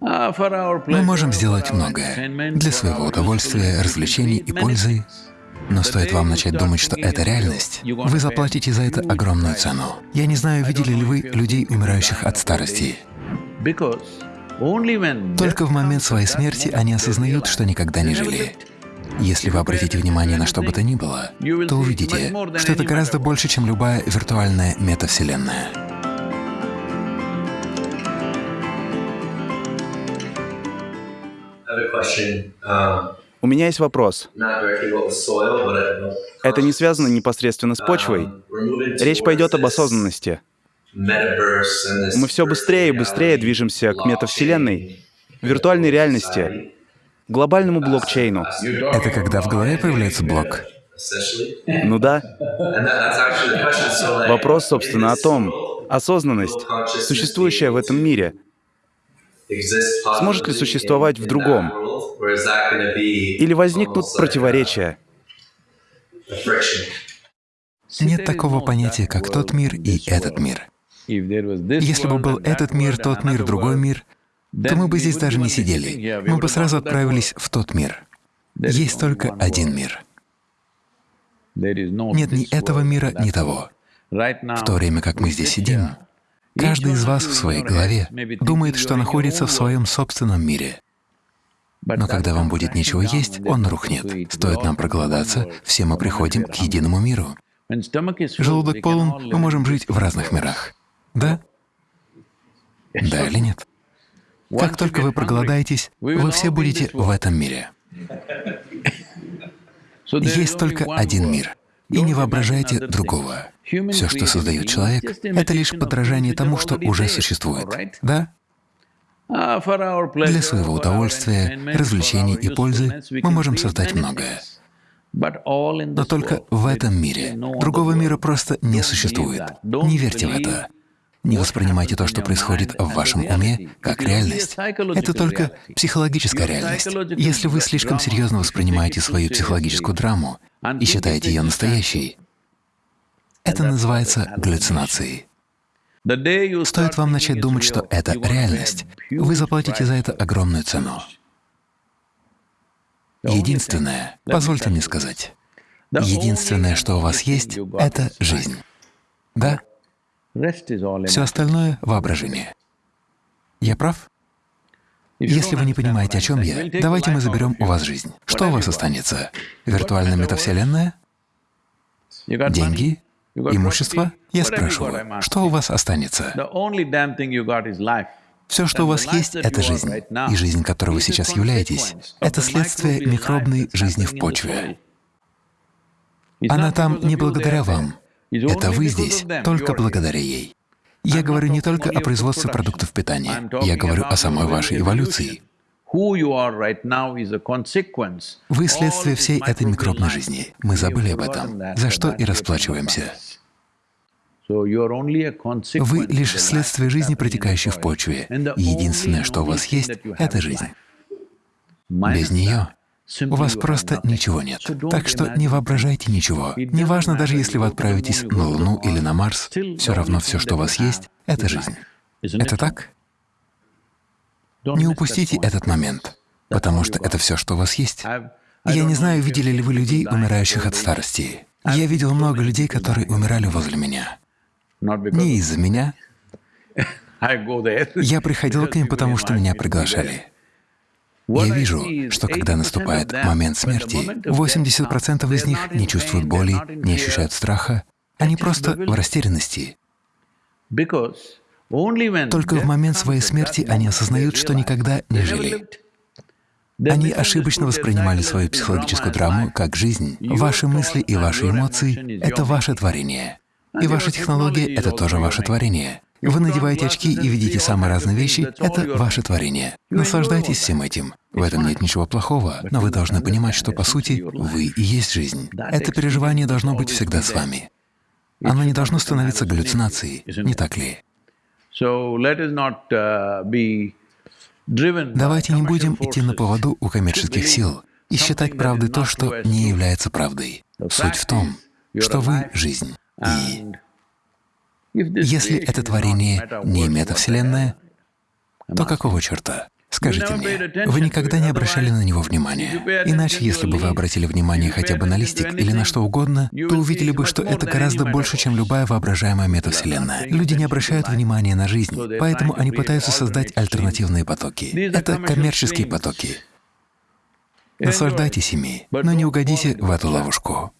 Мы можем сделать многое для своего удовольствия, развлечений и пользы, но стоит вам начать думать, что это реальность, вы заплатите за это огромную цену. Я не знаю, видели ли вы людей, умирающих от старости. Только в момент своей смерти они осознают, что никогда не жили. Если вы обратите внимание на что бы то ни было, то увидите, что это гораздо больше, чем любая виртуальная метавселенная. У меня есть вопрос. Это не связано непосредственно с почвой. Речь пойдет об осознанности. Мы все быстрее и быстрее движемся к метавселенной, виртуальной реальности, глобальному блокчейну. Это когда в голове появляется блок? Ну да. Вопрос, собственно, о том, осознанность, существующая в этом мире, сможет ли существовать в другом? Или возникнут противоречия? Нет такого понятия, как тот мир и этот мир. Если бы был этот мир, тот мир, другой мир, то мы бы здесь даже не сидели. Мы бы сразу отправились в тот мир. Есть только один мир. Нет ни этого мира, ни того. В то время как мы здесь сидим, каждый из вас в своей голове думает, что находится в своем собственном мире. Но когда вам будет нечего есть, он рухнет. Стоит нам проголодаться, все мы приходим к единому миру. Желудок полон, мы можем жить в разных мирах. Да? Да или нет? Как только вы проголодаетесь, вы все будете в этом мире. Есть только один мир, и не воображайте другого. Все, что создает человек, — это лишь подражание тому, что уже существует. Да? Для своего удовольствия, развлечений и пользы мы можем создать многое. Но только в этом мире. Другого мира просто не существует. Не верьте в это. Не воспринимайте то, что происходит в вашем уме, как реальность. Это только психологическая реальность. Если вы слишком серьезно воспринимаете свою психологическую драму и считаете ее настоящей, это называется галлюцинацией. Стоит вам начать думать, что это реальность, вы заплатите за это огромную цену. Единственное, позвольте мне сказать, единственное, что у вас есть, — это жизнь. Да? Все остальное — воображение. Я прав? Если вы не понимаете, о чем я, давайте мы заберем у вас жизнь. Что у вас останется? Виртуальная метавселенная? Деньги? Имущество? Я спрашиваю, что у вас останется? Все, что у вас есть, — это жизнь. И жизнь, которой вы сейчас являетесь, — это следствие микробной жизни в почве. Она там не благодаря вам. Это вы здесь только благодаря ей. Я говорю не только о производстве продуктов питания, я говорю о самой вашей эволюции. Вы следствие всей этой микробной жизни. Мы забыли об этом, за что и расплачиваемся. Вы лишь следствие жизни, протекающей в почве. Единственное, что у вас есть, — это жизнь. Без нее у вас просто ничего нет. Так что не воображайте ничего. Неважно, даже если вы отправитесь на Луну или на Марс, все равно все, что у вас есть, — это жизнь. Это так? Не упустите этот момент, потому что это все, что у вас есть. Я не знаю, видели ли вы людей, умирающих от старости. Я видел много людей, которые умирали возле меня. Не из-за меня. Я приходил к ним, потому что меня приглашали. Я вижу, что когда наступает момент смерти, 80% из них не чувствуют боли, не ощущают страха, они просто в растерянности. Только в момент своей смерти они осознают, что никогда не жили. Они ошибочно воспринимали свою психологическую драму как жизнь. Ваши мысли и ваши эмоции — это ваше творение. И ваша технология — это тоже ваше творение. Вы надеваете очки и видите самые разные вещи — это ваше творение. Наслаждайтесь всем этим. В этом нет ничего плохого, но вы должны понимать, что, по сути, вы и есть жизнь. Это переживание должно быть всегда с вами. Оно не должно становиться галлюцинацией, не так ли? Давайте не будем идти на поводу у коммерческих сил и считать правдой то, что не является правдой. Суть в том, что вы — жизнь. И если это творение не метавселенная, то какого черта? Скажите мне, вы никогда не обращали на него внимания? Иначе, если бы вы обратили внимание хотя бы на листик или на что угодно, то увидели бы, что это гораздо больше, чем любая воображаемая метавселенная. Люди не обращают внимания на жизнь, поэтому они пытаются создать альтернативные потоки. Это коммерческие потоки. Наслаждайтесь ими, но не угодите в эту ловушку.